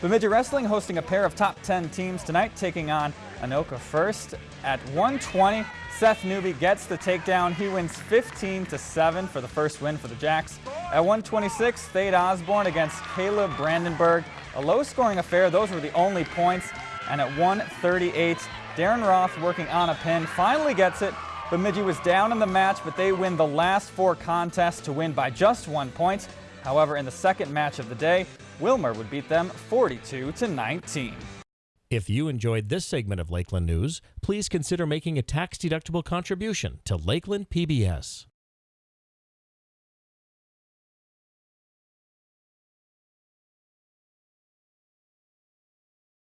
Bemidji Wrestling hosting a pair of top 10 teams tonight, taking on Anoka first. At 120, Seth Newby gets the takedown. He wins 15 to 7 for the first win for the Jacks. At 126, Thade Osborne against Caleb Brandenburg. A low-scoring affair. Those were the only points. And at 138, Darren Roth working on a pin finally gets it. Bemidji was down in the match, but they win the last four contests to win by just one point. However, in the second match of the day, Willmar would beat them 42 to 19. If you enjoyed this segment of Lakeland News, please consider making a tax-deductible contribution to Lakeland PBS.